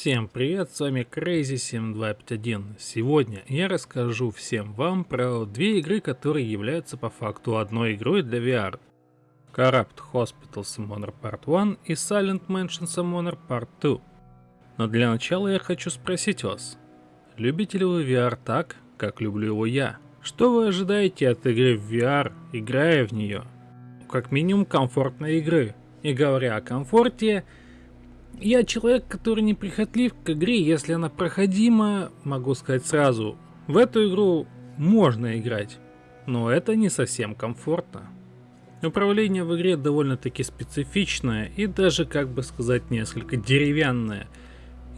Всем привет, с вами Crazy7251. Сегодня я расскажу всем вам про две игры, которые являются по факту одной игрой для VR. Corrupt Hospital Summoner Part 1 и Silent Mansion Summoner Part 2. Но для начала я хочу спросить вас, любите ли вы VR так, как люблю его я? Что вы ожидаете от игры в VR, играя в нее? Как минимум комфортной игры. И говоря о комфорте, я человек, который не прихотлив к игре, если она проходима, могу сказать сразу, в эту игру можно играть, но это не совсем комфортно. Управление в игре довольно-таки специфичное и даже, как бы сказать, несколько деревянное,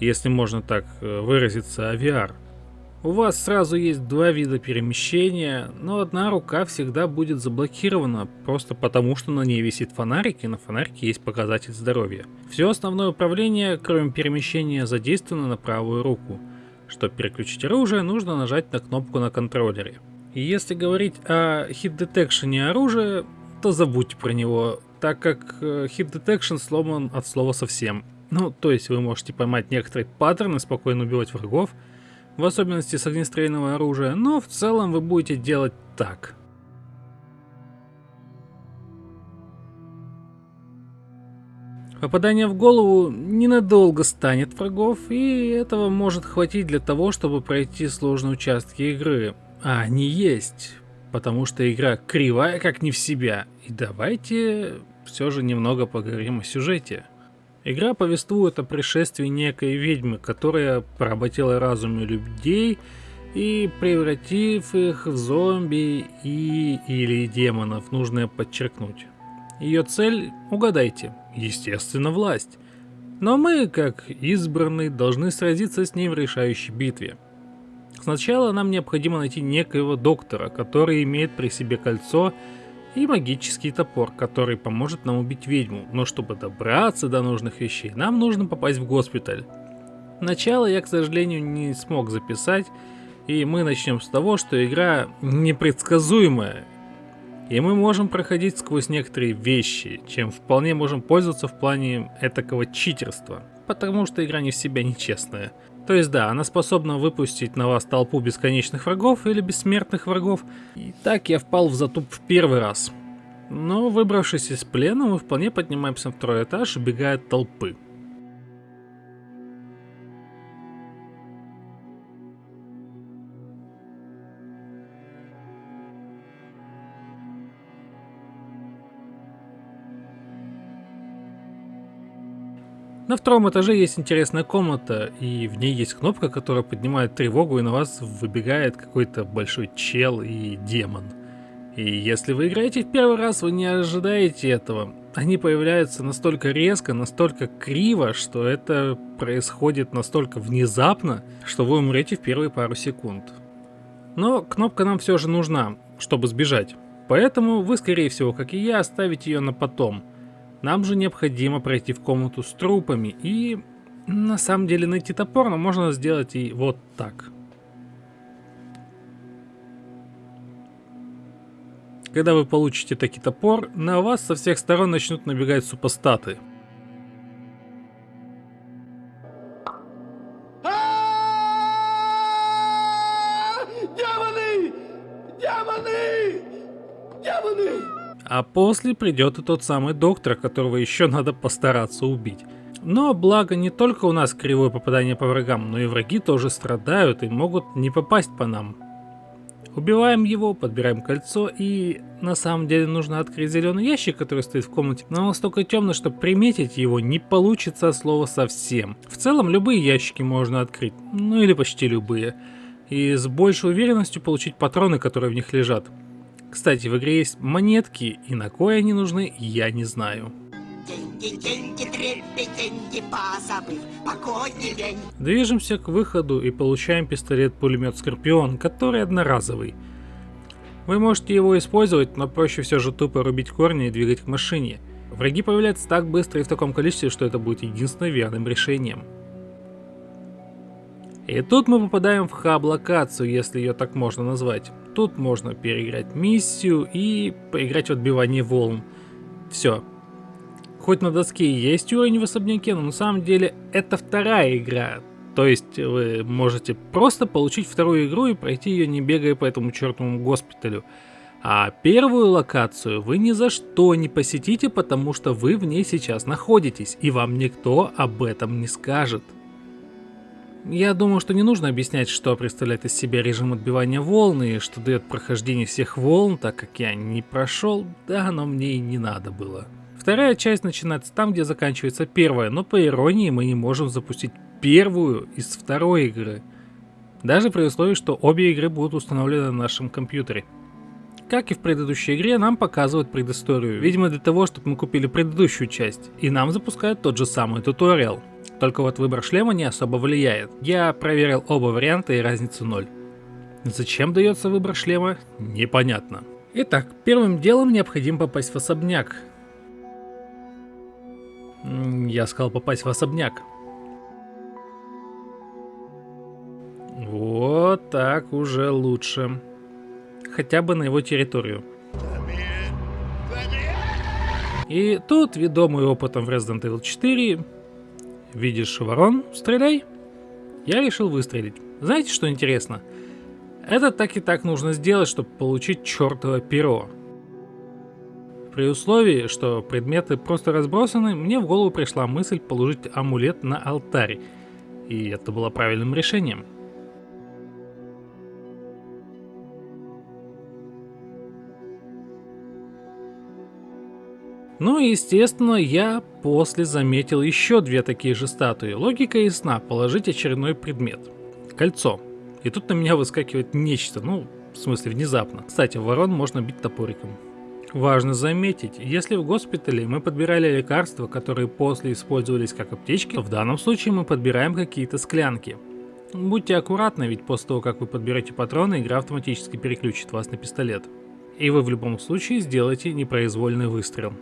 если можно так э, выразиться, о VR. У вас сразу есть два вида перемещения, но одна рука всегда будет заблокирована, просто потому что на ней висит фонарик и на фонарике есть показатель здоровья. Все основное управление, кроме перемещения, задействовано на правую руку. Чтобы переключить оружие, нужно нажать на кнопку на контроллере. И если говорить о хит детекшене оружия, то забудьте про него, так как хит э, detection сломан от слова совсем. Ну, то есть вы можете поймать некоторые паттерны, спокойно убивать врагов, в особенности с огнестрельного оружия, но в целом вы будете делать так. Попадание в голову ненадолго станет врагов, и этого может хватить для того, чтобы пройти сложные участки игры. А они есть, потому что игра кривая как не в себя. И давайте все же немного поговорим о сюжете. Игра повествует о пришествии некой ведьмы, которая поработила разумы людей и превратив их в зомби и или демонов, нужно подчеркнуть. Ее цель, угадайте, естественно власть. Но мы, как избранные, должны сразиться с ней в решающей битве. Сначала нам необходимо найти некоего доктора, который имеет при себе кольцо и магический топор, который поможет нам убить ведьму, но чтобы добраться до нужных вещей, нам нужно попасть в госпиталь. Начало я, к сожалению, не смог записать, и мы начнем с того, что игра непредсказуемая, и мы можем проходить сквозь некоторые вещи, чем вполне можем пользоваться в плане этакого читерства, потому что игра не в себя нечестная. То есть да, она способна выпустить на вас толпу бесконечных врагов или бессмертных врагов. И так я впал в затуп в первый раз. Но выбравшись из плена, мы вполне поднимаемся на второй этаж, убегая от толпы. На втором этаже есть интересная комната, и в ней есть кнопка, которая поднимает тревогу, и на вас выбегает какой-то большой чел и демон. И если вы играете в первый раз, вы не ожидаете этого. Они появляются настолько резко, настолько криво, что это происходит настолько внезапно, что вы умрете в первые пару секунд. Но кнопка нам все же нужна, чтобы сбежать. Поэтому вы, скорее всего, как и я, оставите ее на потом – нам же необходимо пройти в комнату с трупами и на самом деле найти топор, но можно сделать и вот так. Когда вы получите таки топор, на вас со всех сторон начнут набегать супостаты. Демоны! Демоны! Демоны! А после придет и тот самый доктор, которого еще надо постараться убить. Но благо не только у нас кривое попадание по врагам, но и враги тоже страдают и могут не попасть по нам. Убиваем его, подбираем кольцо и на самом деле нужно открыть зеленый ящик, который стоит в комнате, но он настолько темный, что приметить его не получится от слова совсем. В целом любые ящики можно открыть, ну или почти любые, и с большей уверенностью получить патроны, которые в них лежат. Кстати, в игре есть монетки, и на кое они нужны, я не знаю. Движемся к выходу и получаем пистолет-пулемет Скорпион, который одноразовый. Вы можете его использовать, но проще все же тупо рубить корни и двигать к машине. Враги появляются так быстро и в таком количестве, что это будет единственным верным решением. И тут мы попадаем в хаб-локацию, если ее так можно назвать. Тут можно переиграть миссию и поиграть в отбивание волн. Все. Хоть на доске и есть уровень в особняке, но на самом деле это вторая игра. То есть вы можете просто получить вторую игру и пройти ее не бегая по этому чертовому госпиталю. А первую локацию вы ни за что не посетите, потому что вы в ней сейчас находитесь, и вам никто об этом не скажет. Я думаю, что не нужно объяснять, что представляет из себя режим отбивания волн и что дает прохождение всех волн, так как я не прошел, да оно мне и не надо было. Вторая часть начинается там, где заканчивается первая, но по иронии мы не можем запустить первую из второй игры. Даже при условии, что обе игры будут установлены на нашем компьютере. Как и в предыдущей игре, нам показывают предысторию. Видимо, для того, чтобы мы купили предыдущую часть. И нам запускают тот же самый туториал. Только вот выбор шлема не особо влияет. Я проверил оба варианта и разница ноль. Зачем дается выбор шлема, непонятно. Итак, первым делом необходимо попасть в особняк. Я сказал попасть в особняк. Вот так уже лучше хотя бы на его территорию. И тут, ведомый опытом в Resident Evil 4, видишь ворон, стреляй. Я решил выстрелить. Знаете, что интересно? Это так и так нужно сделать, чтобы получить чертово перо. При условии, что предметы просто разбросаны, мне в голову пришла мысль положить амулет на алтарь. И это было правильным решением. Ну и естественно, я после заметил еще две такие же статуи. Логика ясна, положить очередной предмет. Кольцо. И тут на меня выскакивает нечто, ну, в смысле внезапно. Кстати, ворон можно бить топориком. Важно заметить, если в госпитале мы подбирали лекарства, которые после использовались как аптечки, то в данном случае мы подбираем какие-то склянки. Будьте аккуратны, ведь после того, как вы подберете патроны, игра автоматически переключит вас на пистолет. И вы в любом случае сделаете непроизвольный выстрел.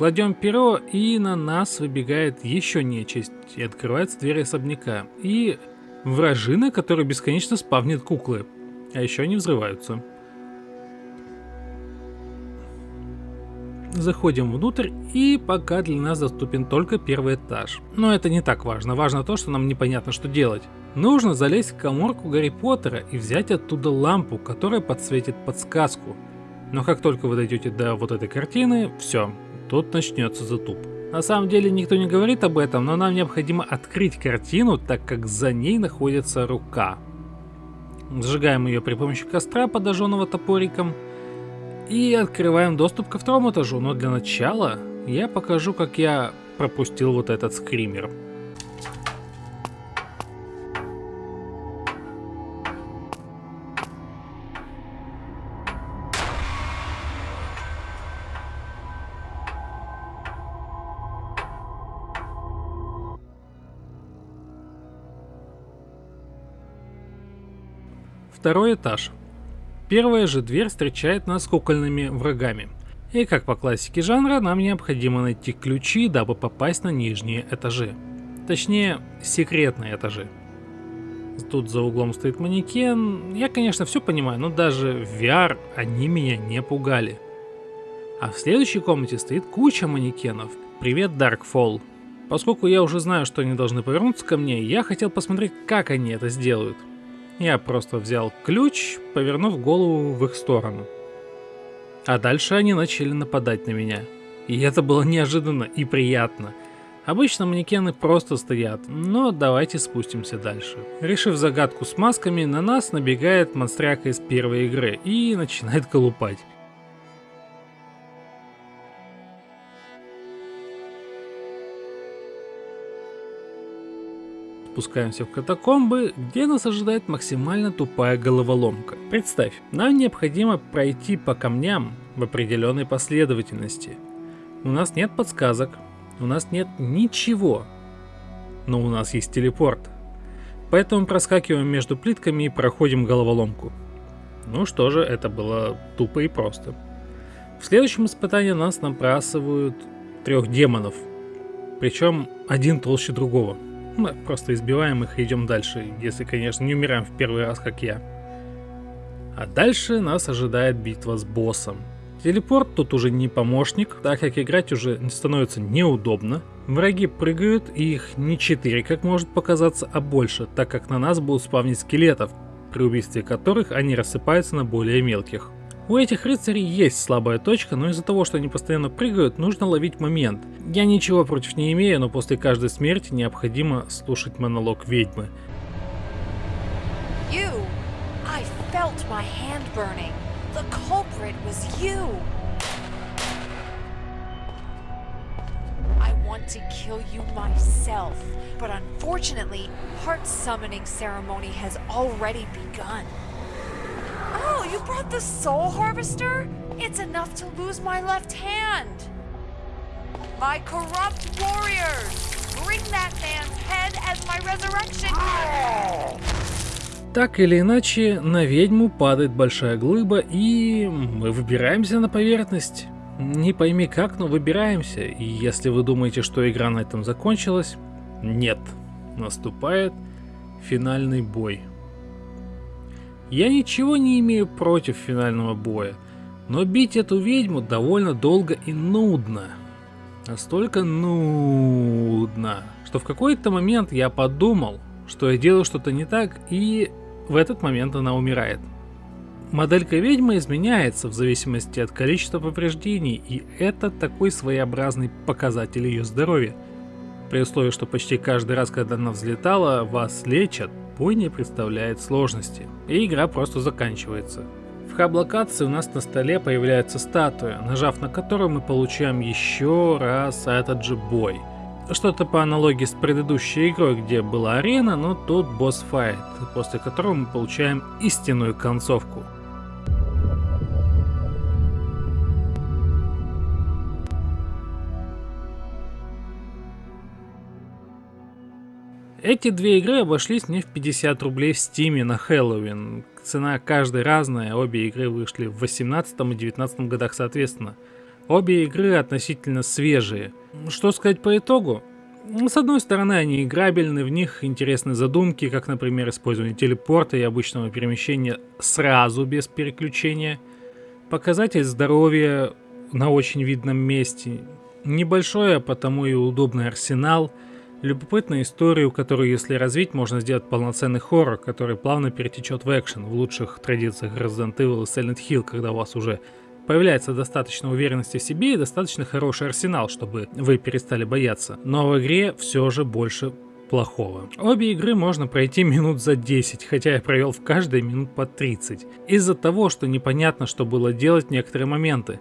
Кладем перо, и на нас выбегает еще нечисть, и открывается дверь особняка. И вражина, который бесконечно спавнит куклы. А еще они взрываются. Заходим внутрь, и пока для нас доступен только первый этаж. Но это не так важно, важно то, что нам непонятно, что делать. Нужно залезть в коморку Гарри Поттера и взять оттуда лампу, которая подсветит подсказку. Но как только вы дойдете до вот этой картины, все, тут начнется затуп. На самом деле никто не говорит об этом, но нам необходимо открыть картину, так как за ней находится рука. Сжигаем ее при помощи костра, подожженного топориком, и открываем доступ ко второму этажу, но для начала я покажу, как я пропустил вот этот скример. Второй этаж. Первая же дверь встречает нас кукольными врагами. И как по классике жанра, нам необходимо найти ключи, дабы попасть на нижние этажи. Точнее, секретные этажи. Тут за углом стоит манекен. Я, конечно, все понимаю, но даже в VR они меня не пугали. А в следующей комнате стоит куча манекенов. Привет, Darkfall. Поскольку я уже знаю, что они должны повернуться ко мне, я хотел посмотреть, как они это сделают. Я просто взял ключ, повернув голову в их сторону. А дальше они начали нападать на меня. И это было неожиданно и приятно. Обычно манекены просто стоят, но давайте спустимся дальше. Решив загадку с масками, на нас набегает монстряка из первой игры и начинает колупать. Спускаемся в катакомбы, где нас ожидает максимально тупая головоломка. Представь, нам необходимо пройти по камням в определенной последовательности. У нас нет подсказок, у нас нет ничего, но у нас есть телепорт. Поэтому проскакиваем между плитками и проходим головоломку. Ну что же, это было тупо и просто. В следующем испытании нас набрасывают трех демонов. Причем один толще другого. Мы просто избиваем их и идем дальше, если, конечно, не умираем в первый раз, как я. А дальше нас ожидает битва с боссом. Телепорт тут уже не помощник, так как играть уже становится неудобно. Враги прыгают, и их не 4, как может показаться, а больше, так как на нас будут спавнить скелетов, при убийстве которых они рассыпаются на более мелких. У этих рыцарей есть слабая точка, но из-за того, что они постоянно прыгают, нужно ловить момент. Я ничего против не имею, но после каждой смерти необходимо слушать монолог ведьмы. You. I felt my hand burning. The culprit was you! You brought the Soul Harvester? It's enough to lose my left hand! My corrupt warriors! Bring that man's head as my resurrection! Так или иначе, на ведьму падает большая глыба, и мы выбираемся на поверхность. Не пойми как, но выбираемся, и если вы думаете, что игра на этом закончилась, нет. Наступает финальный бой. Я ничего не имею против финального боя, но бить эту ведьму довольно долго и нудно. Настолько нудно, что в какой-то момент я подумал, что я делаю что-то не так, и в этот момент она умирает. Моделька ведьмы изменяется в зависимости от количества повреждений, и это такой своеобразный показатель ее здоровья. При условии, что почти каждый раз, когда она взлетала, вас лечат, бой не представляет сложности, и игра просто заканчивается. В хаб-локации у нас на столе появляется статуя, нажав на которую мы получаем еще раз этот же бой – что-то по аналогии с предыдущей игрой, где была арена, но тут босс-файт, после которого мы получаем истинную концовку. Эти две игры обошлись мне в 50 рублей в стиме на Хэллоуин. Цена каждой разная, обе игры вышли в 18 и 19 годах соответственно. Обе игры относительно свежие. Что сказать по итогу? С одной стороны, они играбельны, в них интересны задумки, как, например, использование телепорта и обычного перемещения сразу без переключения. Показатель здоровья на очень видном месте. Небольшой, а потому и удобный арсенал. Любопытная историю, которую, если развить, можно сделать полноценный хоррор, который плавно перетечет в экшен в лучших традициях Resident Evil и Silent Hill, когда у вас уже появляется достаточно уверенности в себе и достаточно хороший арсенал, чтобы вы перестали бояться. Но в игре все же больше плохого. Обе игры можно пройти минут за 10, хотя я провел в каждой минут по 30. Из-за того, что непонятно, что было делать в некоторые моменты.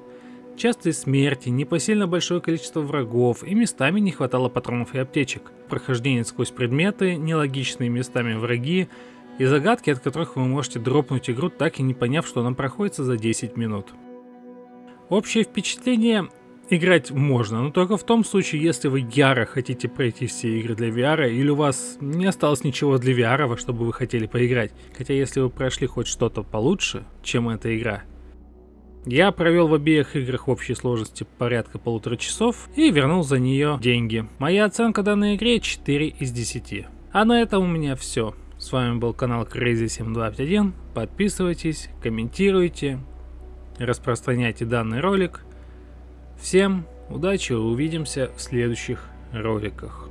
Частые смерти, непосильно большое количество врагов и местами не хватало патронов и аптечек. Прохождение сквозь предметы, нелогичные местами враги и загадки, от которых вы можете дропнуть игру, так и не поняв, что она проходится за 10 минут. Общее впечатление играть можно, но только в том случае, если вы яро хотите пройти все игры для VR, или у вас не осталось ничего для VR, во что бы вы хотели поиграть. Хотя если вы прошли хоть что-то получше, чем эта игра, я провел в обеих играх в общей сложности порядка полутора часов и вернул за нее деньги. Моя оценка данной игре 4 из 10. А на этом у меня все. С вами был канал Crazy7251. Подписывайтесь, комментируйте, распространяйте данный ролик. Всем удачи, увидимся в следующих роликах.